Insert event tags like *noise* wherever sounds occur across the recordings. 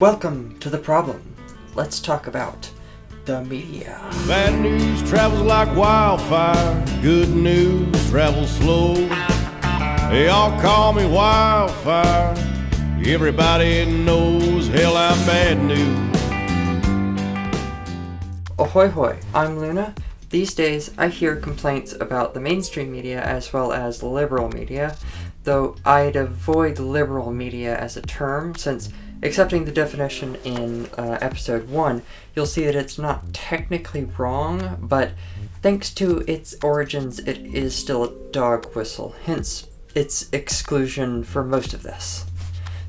Welcome to The Problem. Let's talk about the media. Bad news travels like wildfire. Good news travels slow. They all call me wildfire. Everybody knows hell I'm bad news. Ahoy hoy, I'm Luna. These days I hear complaints about the mainstream media as well as liberal media, though I'd avoid liberal media as a term since accepting the definition in uh, episode 1, you'll see that it's not technically wrong, but thanks to its origins it is still a dog whistle, hence its exclusion for most of this.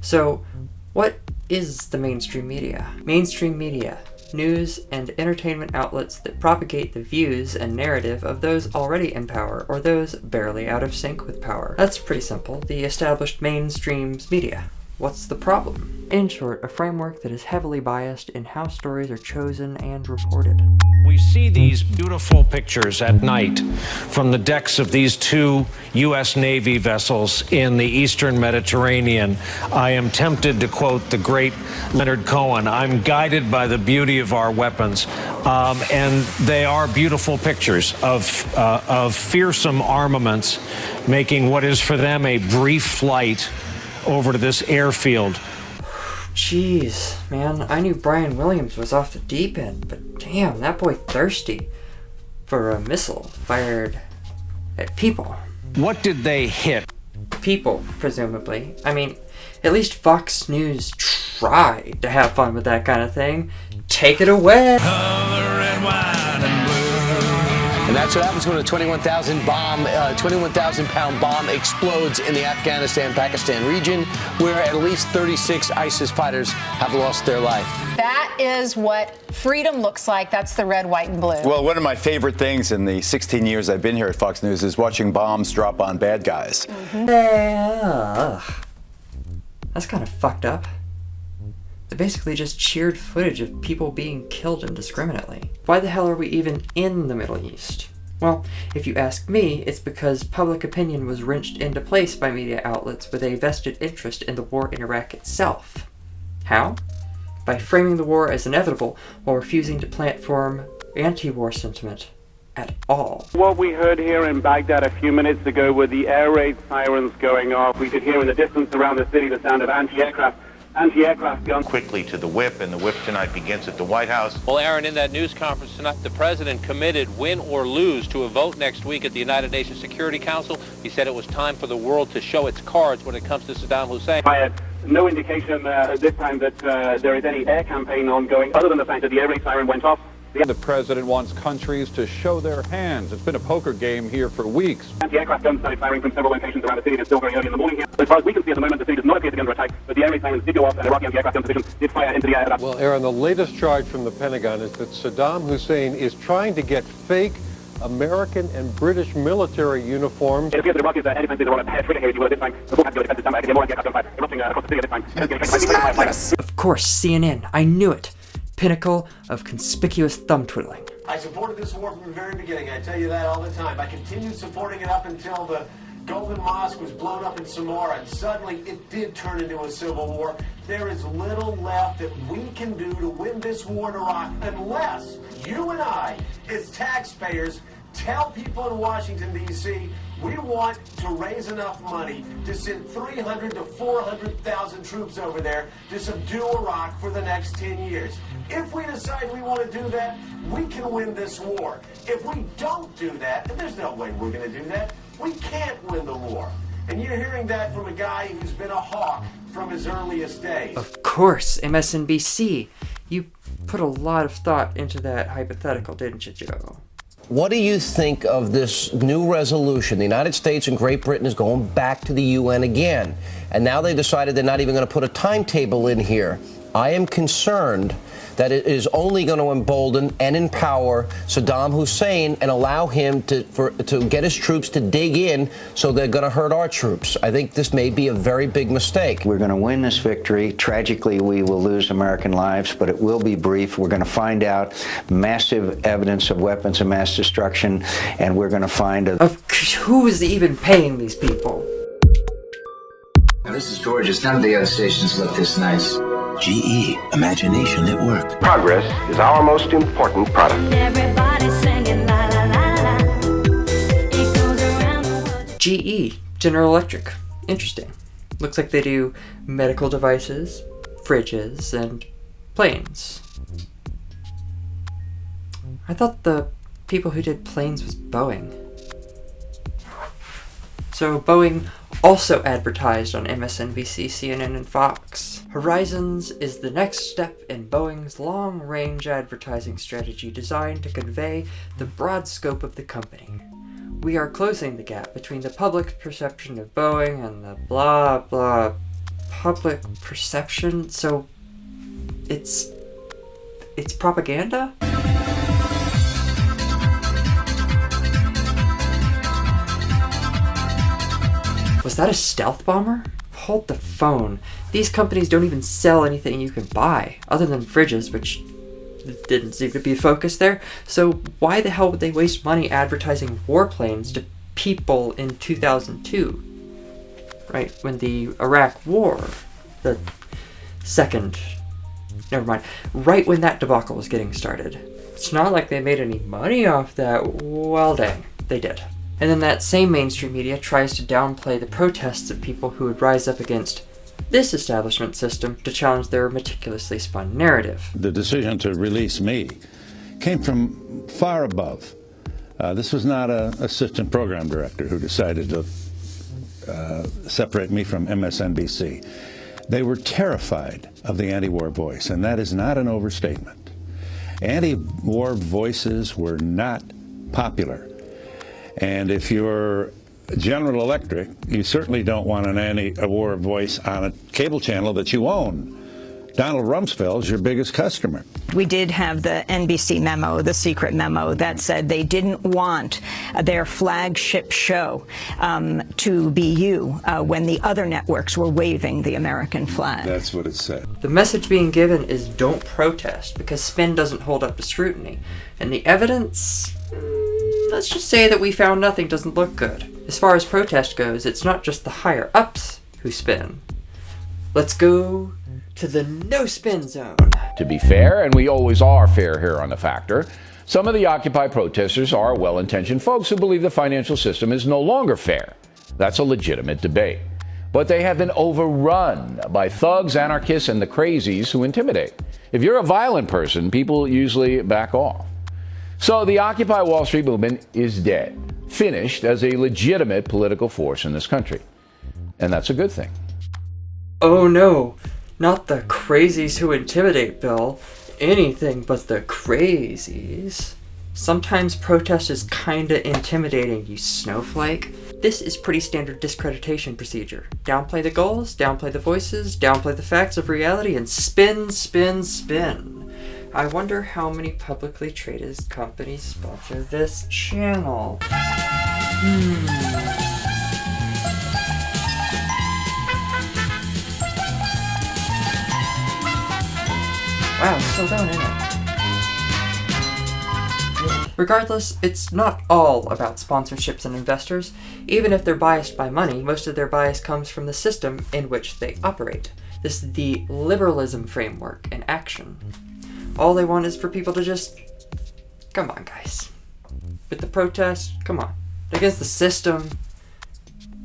So, what is the mainstream media? Mainstream media news, and entertainment outlets that propagate the views and narrative of those already in power or those barely out of sync with power. That's pretty simple, the established mainstream's media. What's the problem? In short, a framework that is heavily biased in how stories are chosen and reported. We see these beautiful pictures at night from the decks of these two U.S. Navy vessels in the eastern Mediterranean. I am tempted to quote the great Leonard Cohen I'm guided by the beauty of our weapons. Um, and they are beautiful pictures of, uh, of fearsome armaments making what is for them a brief flight over to this airfield. Jeez, man, I knew Brian Williams was off the deep end, but damn, that boy thirsty for a missile fired at people. What did they hit? People, presumably. I mean, at least Fox News tried to have fun with that kind of thing. Take it away! And that's what happens when a 21,000 bomb, uh, 21,000 pound bomb explodes in the Afghanistan-Pakistan region, where at least 36 ISIS fighters have lost their life. That is what freedom looks like. That's the red, white, and blue. Well, one of my favorite things in the 16 years I've been here at Fox News is watching bombs drop on bad guys. Mm -hmm. uh, that's kind of fucked up. Basically just cheered footage of people being killed indiscriminately. Why the hell are we even in the Middle East? Well, if you ask me, it's because public opinion was wrenched into place by media outlets with a vested interest in the war in Iraq itself. How? By framing the war as inevitable while refusing to plant platform anti-war sentiment at all. What we heard here in Baghdad a few minutes ago were the air raid sirens going off. We could hear in the distance around the city the sound of anti-aircraft anti-aircraft gun. Quickly to the whip, and the whip tonight begins at the White House. Well, Aaron, in that news conference tonight, the president committed, win or lose, to a vote next week at the United Nations Security Council. He said it was time for the world to show its cards when it comes to Saddam Hussein. I had no indication uh, this time that uh, there is any air campaign ongoing, other than the fact that the air raid siren went off. The president wants countries to show their hands. It's been a poker game here for weeks. Anti-aircraft guns started firing from several locations around the city. It's still very early in the morning here. As far as we can see at the moment, the city does not appear to be under attack, but the air raid sirens did go off and Iraqi anti-aircraft gun positions did fire into the air. Well, Aaron, the latest charge from the Pentagon is that Saddam Hussein is trying to get fake American and British military uniforms. It appears that Iraqis, uh, anytime they want to pass trigger here, you will this time. The full defensive summer, more anti-aircraft gunfire erupting uh, across the city at this time. Of course, CNN. I knew it. Pinnacle of conspicuous thumb twiddling. I supported this war from the very beginning. I tell you that all the time. I continued supporting it up until the Golden Mosque was blown up in Samarra, and suddenly it did turn into a civil war. There is little left that we can do to win this war in Iraq unless you and I, as taxpayers, tell people in Washington, D.C., we want to raise enough money to send 300 to 400,000 troops over there to subdue Iraq for the next 10 years. If we decide we want to do that, we can win this war. If we don't do that, and there's no way we're going to do that, we can't win the war. And you're hearing that from a guy who's been a hawk from his earliest days. Of course, MSNBC. You put a lot of thought into that hypothetical, didn't you, Joe? What do you think of this new resolution? The United States and Great Britain is going back to the UN again. And now they decided they're not even going to put a timetable in here. I am concerned that it is only going to embolden and empower Saddam Hussein and allow him to for, to get his troops to dig in so they're going to hurt our troops. I think this may be a very big mistake. We're going to win this victory. Tragically, we will lose American lives, but it will be brief. We're going to find out massive evidence of weapons of mass destruction, and we're going to find a... Of who is even paying these people? Now, this is George. None of the other stations look this nice. GE, imagination at work. Progress is our most important product. GE, General Electric. Interesting. Looks like they do medical devices, fridges, and planes. I thought the people who did planes was Boeing. So Boeing also advertised on MSNBC, CNN, and Fox. Horizons is the next step in Boeing's long-range advertising strategy designed to convey the broad scope of the company. We are closing the gap between the public perception of Boeing and the blah blah public perception, so it's it's propaganda? That a stealth bomber? Hold the phone. These companies don't even sell anything you can buy, other than fridges, which didn't seem to be focused there. So why the hell would they waste money advertising warplanes to people in 2002? Right, when the Iraq War, the second, never mind, right when that debacle was getting started. It's not like they made any money off that. Well, dang, they did. And then that same mainstream media tries to downplay the protests of people who would rise up against this establishment system to challenge their meticulously spun narrative. The decision to release me came from far above. Uh, this was not an assistant program director who decided to uh, separate me from MSNBC. They were terrified of the anti-war voice, and that is not an overstatement. Anti-war voices were not popular. And if you're General Electric, you certainly don't want an anti-war voice on a cable channel that you own. Donald Rumsfeld is your biggest customer. We did have the NBC memo, the secret memo, that said they didn't want their flagship show um, to be you uh, when the other networks were waving the American flag. That's what it said. The message being given is don't protest because spin doesn't hold up to scrutiny. And the evidence, mm, let's just say that we found nothing doesn't look good. As far as protest goes, it's not just the higher ups who spin. Let's go to the no spin zone. To be fair, and we always are fair here on The Factor, some of the Occupy protesters are well intentioned folks who believe the financial system is no longer fair. That's a legitimate debate. But they have been overrun by thugs, anarchists, and the crazies who intimidate. If you're a violent person, people usually back off. So the Occupy Wall Street movement is dead, finished as a legitimate political force in this country. And that's a good thing. Oh no, not the crazies who intimidate, Bill. Anything but the crazies. Sometimes protest is kinda intimidating, you snowflake. This is pretty standard discreditation procedure. Downplay the goals, downplay the voices, downplay the facts of reality, and spin, spin, spin. I wonder how many publicly traded companies sponsor this channel. Hmm. Wow, still going, isn't it? Regardless, it's not all about sponsorships and investors. Even if they're biased by money, most of their bias comes from the system in which they operate. This is the liberalism framework in action. All they want is for people to just... Come on, guys. With the protest, come on. Against the system,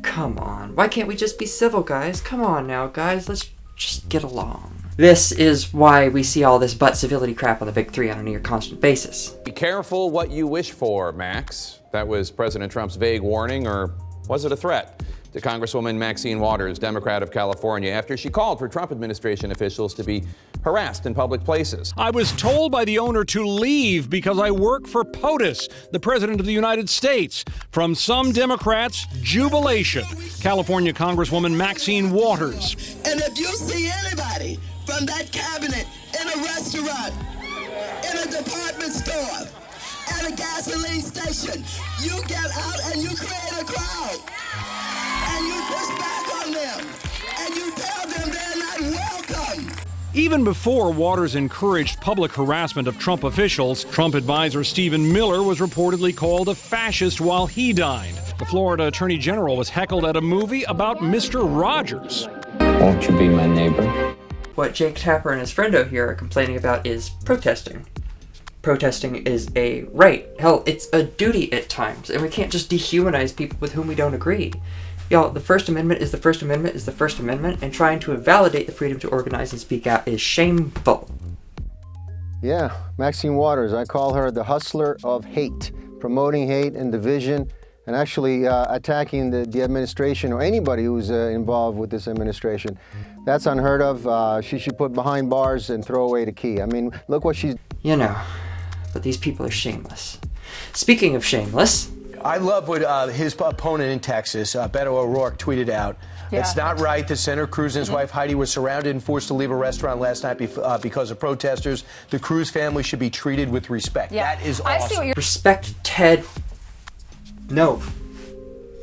come on. Why can't we just be civil, guys? Come on now, guys. Let's just get along. This is why we see all this butt civility crap on the big three on a near constant basis. Be careful what you wish for, Max. That was President Trump's vague warning, or was it a threat? To Congresswoman Maxine Waters, Democrat of California, after she called for Trump administration officials to be harassed in public places. I was told by the owner to leave because I work for POTUS, the President of the United States. From some Democrats, jubilation. California Congresswoman Maxine Waters. And if you see anybody from that cabinet in a restaurant, in a department store, at a gasoline station. You get out and you create a crowd. Even before Waters encouraged public harassment of Trump officials, Trump advisor Stephen Miller was reportedly called a fascist while he dined. The Florida Attorney General was heckled at a movie about Mr. Rogers. Won't you be my neighbor? what Jake Tapper and his friendo here are complaining about is protesting. Protesting is a right. Hell, it's a duty at times, and we can't just dehumanize people with whom we don't agree. Y'all, the First Amendment is the First Amendment is the First Amendment, and trying to invalidate the freedom to organize and speak out is shameful. Yeah, Maxine Waters. I call her the hustler of hate, promoting hate and division, and actually uh, attacking the, the, administration or anybody who's uh, involved with this administration. That's unheard of. Uh, she should put behind bars and throw away the key. I mean, look what she's. You know, but these people are shameless. Speaking of shameless, I love what uh, his opponent in Texas, uh, Beto O'Rourke, tweeted out. Yeah. It's not right that Senator Cruz and his mm -hmm. wife Heidi were surrounded and forced to leave a restaurant last night uh, because of protesters. The Cruz family should be treated with respect. Yeah. That is awesome. Respect Ted. No.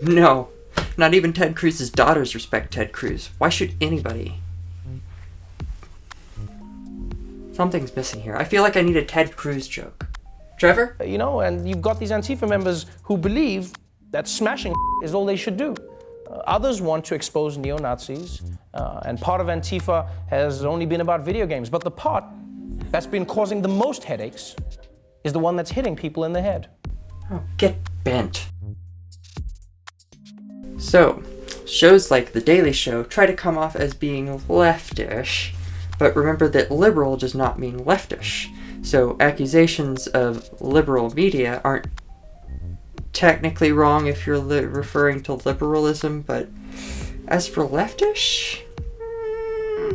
No. Not even Ted Cruz's daughters respect Ted Cruz. Why should anybody? Something's missing here. I feel like I need a Ted Cruz joke. Trevor? You know, and you've got these Antifa members who believe that smashing *laughs* is all they should do. Uh, others want to expose neo-Nazis, uh, and part of Antifa has only been about video games. But the part that's been causing the most headaches is the one that's hitting people in the head. Oh, get bent. So, shows like The Daily Show try to come off as being leftish, but remember that liberal does not mean leftish. So accusations of liberal media aren't technically wrong if you're referring to liberalism, but as for leftish,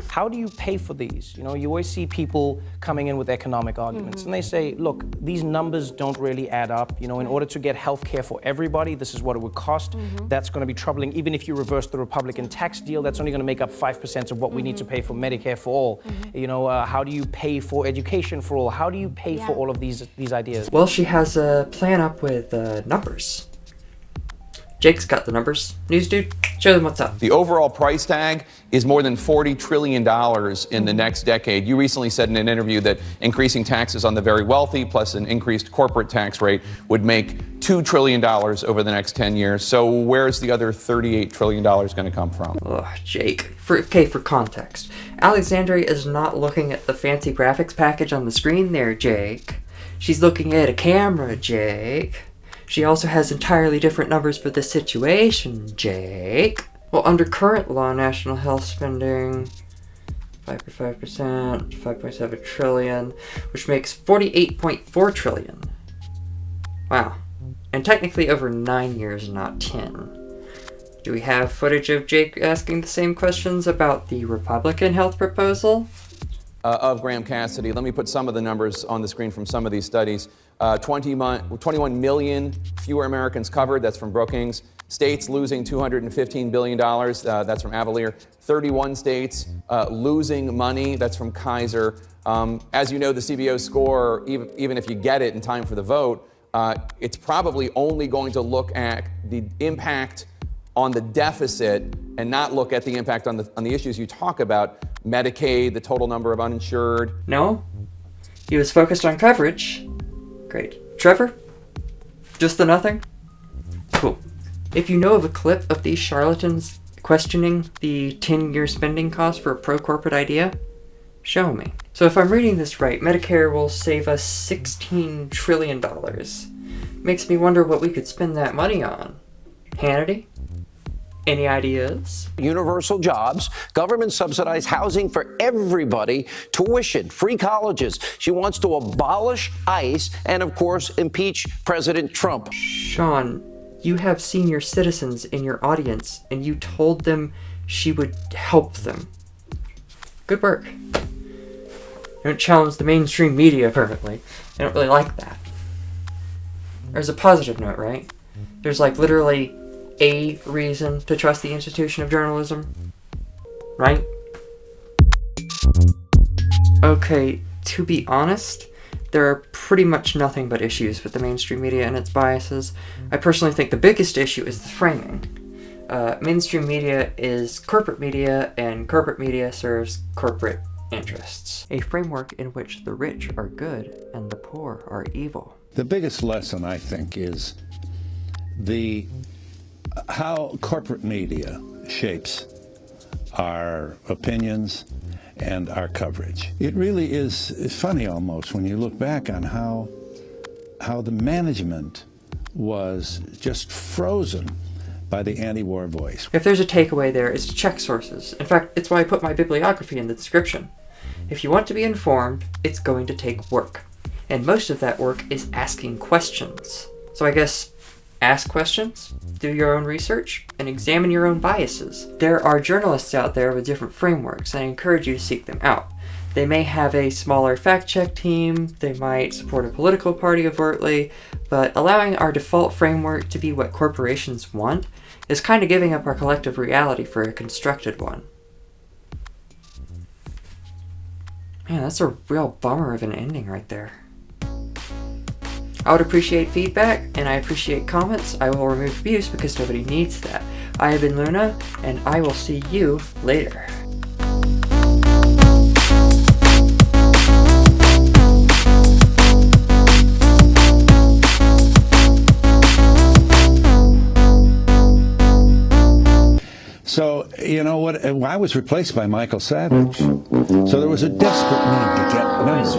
how do you pay for these? You know, you always see people coming in with economic arguments, mm -hmm. and they say, look, these numbers don't really add up. You know, in order to get health care for everybody, this is what it would cost. Mm -hmm. That's going to be troubling. Even if you reverse the Republican tax deal, that's only going to make up 5% of what we need to pay for Medicare for all. Mm-hmm. You know, uh, how do you pay for education for all? How do you pay yeah. for all of these, these ideas? Well, she has a plan up with uh, numbers. Jake's got the numbers. News dude, show them what's up. The overall price tag is more than $40 trillion in the next decade. You recently said in an interview that increasing taxes on the very wealthy plus an increased corporate tax rate would make $2 trillion over the next 10 years. So where's the other $38 trillion going to come from? Ugh, Jake. For, okay, for context, Alexandria is not looking at the fancy graphics package on the screen there, Jake. She's looking at a camera, Jake. She also has entirely different numbers for this situation, Jake. Well, under current law, national health spending 5.5%, 5.7 trillion, which makes 48.4 trillion. Wow. And technically over 9 years, not 10. Do we have footage of Jake asking the same questions about the Republican health proposal? Uh, of Graham Cassidy. Let me put some of the numbers on the screen from some of these studies. Uh, 20 21 million fewer Americans covered. That's from Brookings. States losing $215 billion. Uh, that's from Avalere. 31 states uh, losing money. That's from Kaiser. Um, as you know, the CBO score, even, even if you get it in time for the vote, uh, it's probably only going to look at the impact on the deficit and not look at the impact on the, on the issues you talk about Medicaid, the total number of uninsured. No, he was focused on coverage Great. Trevor? Just the nothing? Cool. If you know of a clip of these charlatans questioning the 10-year spending cost for a pro-corporate idea, show me. So if I'm reading this right, Medicare will save us $16 trillion. Makes me wonder what we could spend that money on. Hannity? Any ideas? Universal jobs, government subsidized housing for everybody, tuition, free colleges. She wants to abolish ICE and, of course, impeach President Trump. Sean, you have senior citizens in your audience, and you told them she would help them. Good work. don't challenge the mainstream media permanently. I don't really like that. There's a positive note, right? There's like literally a reason to trust the institution of journalism, right? Okay, to be honest, there are pretty much nothing but issues with the mainstream media and its biases. I personally think the biggest issue is the framing. Uh, mainstream media is corporate media, and corporate media serves corporate interests. A framework in which the rich are good and the poor are evil. The biggest lesson, I think, is the how corporate media shapes our opinions and our coverage. It really is funny almost when you look back on how how the management was just frozen by the anti-war voice. If there's a takeaway there, it's to check sources. In fact, it's why I put my bibliography in the description. If you want to be informed, it's going to take work. And most of that work is asking questions. So I guess ask questions, do your own research, and examine your own biases. There are journalists out there with different frameworks, and I encourage you to seek them out. They may have a smaller fact check team, they might support a political party overtly, but allowing our default framework to be what corporations want is kind of giving up our collective reality for a constructed one. Man, that's a real bummer of an ending right there. I would appreciate feedback, and I appreciate comments. I will remove abuse because nobody needs that. I have been Luna, and I will see you later. So, you know what? I was replaced by Michael Savage. So there was a desperate need to get oh, members.